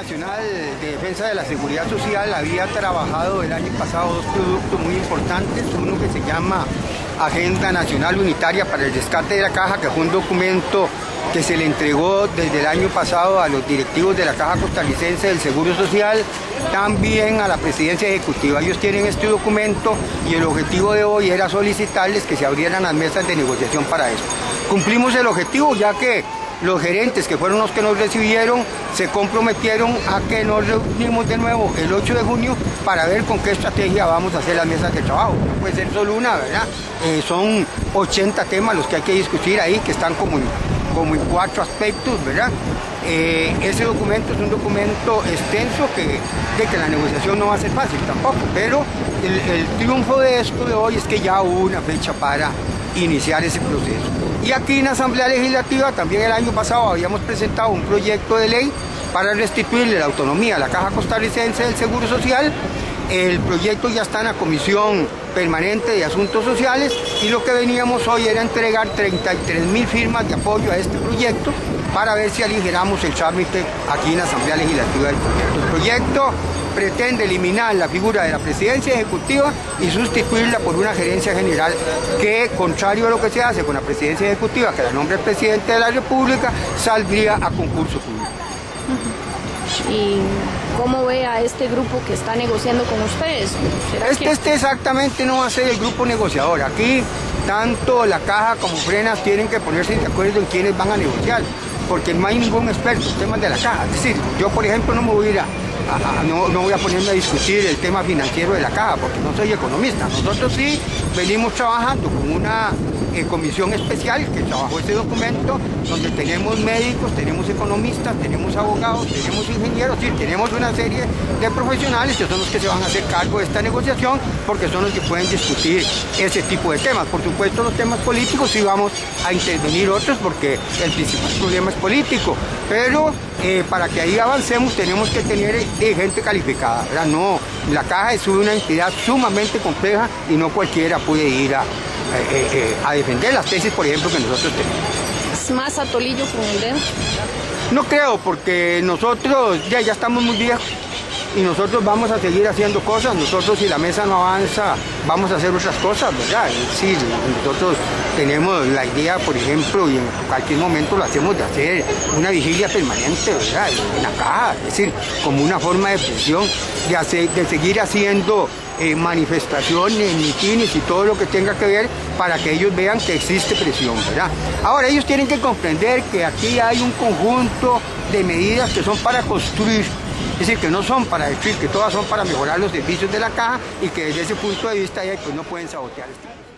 Nacional de Defensa de la Seguridad Social había trabajado el año pasado dos productos muy importantes, uno que se llama Agenda Nacional Unitaria para el Rescate de la Caja, que fue un documento que se le entregó desde el año pasado a los directivos de la Caja Costarricense del Seguro Social, también a la Presidencia Ejecutiva. Ellos tienen este documento y el objetivo de hoy era solicitarles que se abrieran las mesas de negociación para eso. Cumplimos el objetivo ya que los gerentes que fueron los que nos recibieron se comprometieron a que nos reunimos de nuevo el 8 de junio para ver con qué estrategia vamos a hacer las mesas de trabajo. No puede ser solo una, ¿verdad? Eh, son 80 temas los que hay que discutir ahí, que están como en, como en cuatro aspectos, ¿verdad? Eh, ese documento es un documento extenso que, de que la negociación no va a ser fácil tampoco, pero el, el triunfo de esto de hoy es que ya hubo una fecha para iniciar ese proceso. Y aquí en la Asamblea Legislativa también el año pasado habíamos presentado un proyecto de ley para restituirle la autonomía a la Caja Costarricense del Seguro Social. El proyecto ya está en la Comisión Permanente de Asuntos Sociales y lo que veníamos hoy era entregar 33 mil firmas de apoyo a este proyecto para ver si aligeramos el trámite aquí en la Asamblea Legislativa del proyecto. El proyecto pretende eliminar la figura de la presidencia ejecutiva y sustituirla por una gerencia general que, contrario a lo que se hace con la presidencia ejecutiva, que la nombre el presidente de la República, saldría a concurso público. ¿Y cómo ve a este grupo que está negociando con ustedes? Este, que... este exactamente no va a ser el grupo negociador. Aquí tanto la caja como frenas tienen que ponerse de acuerdo en quiénes van a negociar, porque no hay ningún experto en temas de la caja. Es decir, yo por ejemplo no me voy a ir a, a, no, no, voy a ponerme a discutir el tema financiero de la caja, porque no soy economista. Nosotros sí venimos trabajando con una comisión especial que trabajó este documento, donde tenemos médicos, tenemos economistas, tenemos abogados, tenemos ingenieros, sí, tenemos una serie de profesionales que son los que se van a hacer cargo de esta negociación, porque son los que pueden discutir ese tipo de temas. Por supuesto, los temas políticos sí vamos a intervenir otros, porque el principal problema es político, pero eh, para que ahí avancemos tenemos que tener eh, gente calificada. No, la caja es una entidad sumamente compleja y no cualquiera puede ir a, eh, eh, a defender las tesis, por ejemplo, que nosotros tenemos. ¿Es más atolillo con el dedo? No creo, porque nosotros ya, ya estamos muy viejos y nosotros vamos a seguir haciendo cosas. Nosotros si la mesa no avanza, vamos a hacer otras cosas, ¿verdad? Sí, nosotros tenemos la idea, por ejemplo, y en cualquier momento lo hacemos de hacer una vigilia permanente, ¿verdad? En la caja, es decir, como una forma de presión, de, hacer, de seguir haciendo eh, manifestaciones, mitines y todo lo que tenga que ver para que ellos vean que existe presión, ¿verdad? Ahora, ellos tienen que comprender que aquí hay un conjunto de medidas que son para construir es decir, que no son para destruir, que todas son para mejorar los servicios de la caja y que desde ese punto de vista pues no pueden sabotear esto.